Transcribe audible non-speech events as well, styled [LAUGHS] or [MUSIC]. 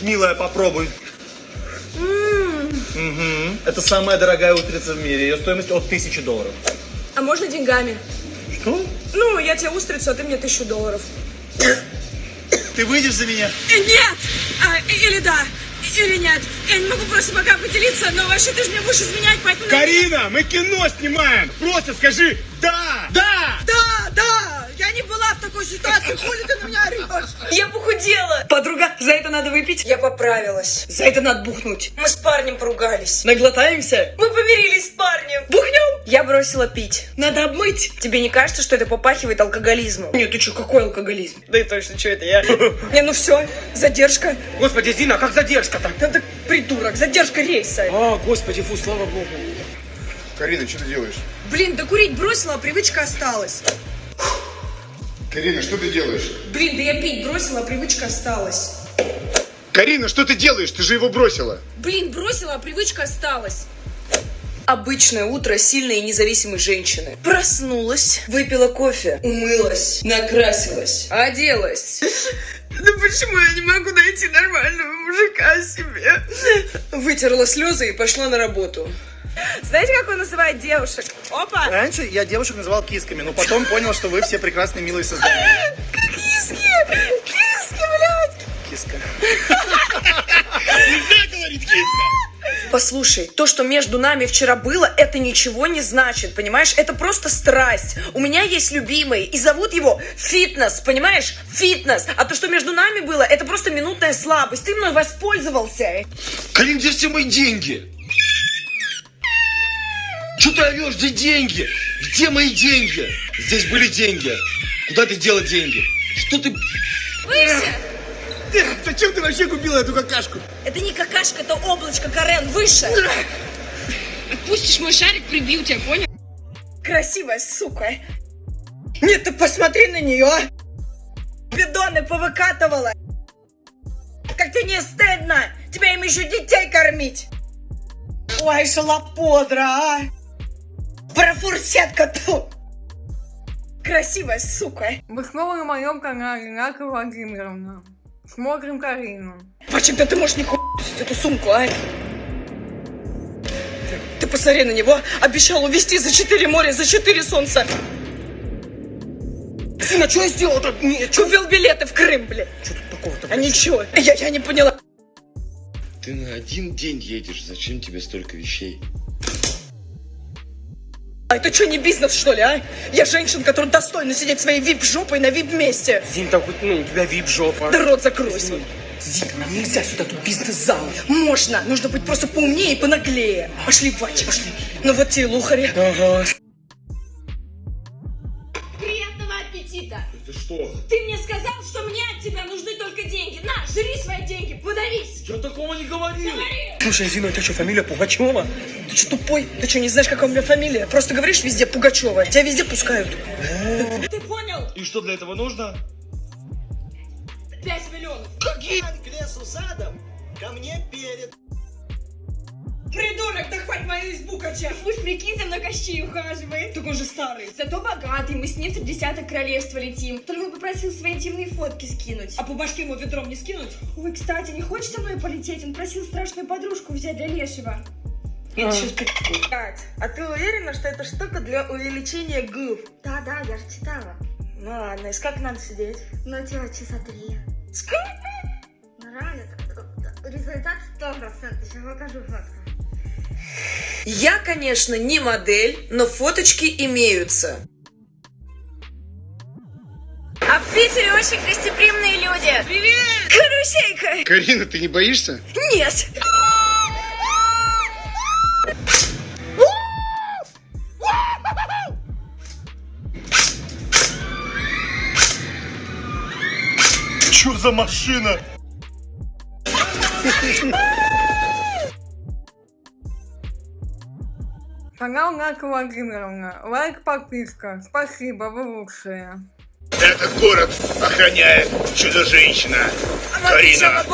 Милая, попробуй. Мгм. Это самая дорогая устрица в мире. Ее стоимость от 1000 долларов. А можно деньгами? Что? Ну, я тебе устрицу, а ты мне тысячу долларов. Ты выйдешь за меня? Э, Нет! А, или да, или нет. Я не могу просто пока поделиться, но вообще ты же мне будешь изменять, поэтому... Карина, мы кино снимаем! Просто скажи. Да! Да, да! Я не была в такой ситуации, хули ты на меня орешь? Я похудела! Подруга, за это надо выпить? Я поправилась. За это надо бухнуть. Мы с парнем поругались. Наглотаемся? Мы помирились с парнем. Бухнем? Я бросила пить. Надо обмыть. Тебе не кажется, что это попахивает алкоголизмом? Нет, ты что, какой алкоголизм? Да и точно, что это я? [LAUGHS] Не, ну все, задержка. Господи, Зина, как задержка-то? Да ты придурок, задержка рейса. А, господи, фу, слава богу. Карина, что ты делаешь? Блин, да курить бросила, а привычка осталась. Карина, что ты делаешь? Блин, да я пить бросила, а привычка осталась. Карина, что ты делаешь? Ты же его бросила. Блин, бросила, а привычка осталась. Обычное утро сильной и независимой женщины. Проснулась, выпила кофе, умылась, накрасилась, оделась. [LAUGHS] Да почему я не могу найти нормального мужика себе? Вытерла слезы и пошла на работу. Знаете, как он называет девушек? Опа! Раньше я девушек называл кисками, но потом понял, что вы все прекрасные, милые создания. [LAUGHS] Киски! Киски, блядь! Киска. [LAUGHS] Киска! Послушай, то, что между нами вчера было, это ничего не значит, понимаешь? Это просто страсть. У меня есть любимый, и зовут его Фитнес, понимаешь? Фитнес. А то, что между нами было, это просто минутная слабость. Ты мной воспользовался. Карин, где все мои деньги? Что ты орешь? Где деньги? Где мои деньги? Здесь были деньги. Куда ты дела деньги? Что ты... Выше! Зачем ты вообще купила эту какашку? Это не какашка, это облачко, Карен, выше! Отпустишь мой шарик, прибью тебя, понял? Красивая сука. Нет, ты посмотри на нее. Бидоны повыкатывала. Как тебе не стыдно? Тебя им еще детей кормить. Ой, шалоподра, а. Профурсетка тут. Красивая сука. Вы снова на моем канале, Нака Владимировна. Смотрим Карину. Почему ты можешь не эту сумку, а? Ты посмотри на него. Обещал увезти за четыре моря, за четыре солнца. Сына, что я сделал-то? Купил билеты в Крым, блядь. Что тут такого-то? А ничего, я, я не поняла. Ты на один день едешь. Зачем тебе столько вещей? А это что, не бизнес, что ли, а? Я женщина, которая достойна сидеть своей вип-жопой на вип-месте. Зин, так хоть, ну, у тебя вип-жопа. Да рот закрой свой. Зина, нам нельзя сюда, тут бизнес-зал. Можно, нужно быть просто поумнее и понаглее. Пошли, Вачи, пошли. Ну вот те лухари. Ага. Аппетита! Это что? Ты мне сказал, что мне от тебя нужны только деньги. На, жри свои деньги, подавись! Я такого не говорил. Слушай, Зина, у тебя что, фамилия Пугачева? Ты что, тупой? Ты что, не знаешь, какая у меня фамилия? Просто говоришь везде Пугачева. Тебя везде пускают. Ты понял? И что для этого нужно? Пять миллионов. к лесу задом, ко мне перед. Придурок, да хватит мою избу качать. Пусть прикинь, за мной Кощей ухаживает. Так он же старый. Зато богатый, мы с ним в десяток королевства летим. Только он попросил свои интимные фотки скинуть. А по башке ему ведром не скинуть? Ой, кстати, не хочешь со мной полететь? Он просил страшную подружку взять для Лешего. Это сейчас Кать, а ты уверена, что это штука для увеличения губ? Да, да, я же читала. Ну ладно, и сколько надо сидеть? Ну, типа, часа три. Сколько? Ну, результат сто процентов. Сейчас покажу фотку. Я, конечно, не модель, но фоточки имеются. А в Питере очень гостеприимные люди. Привет! Карусейка! Карина, ты не боишься? Нет! Что за машина? Канал Нака Владимировна. Лайк, подписка. Спасибо, вы лучшие. Этот город охраняет чудо-женщина. Она Карина.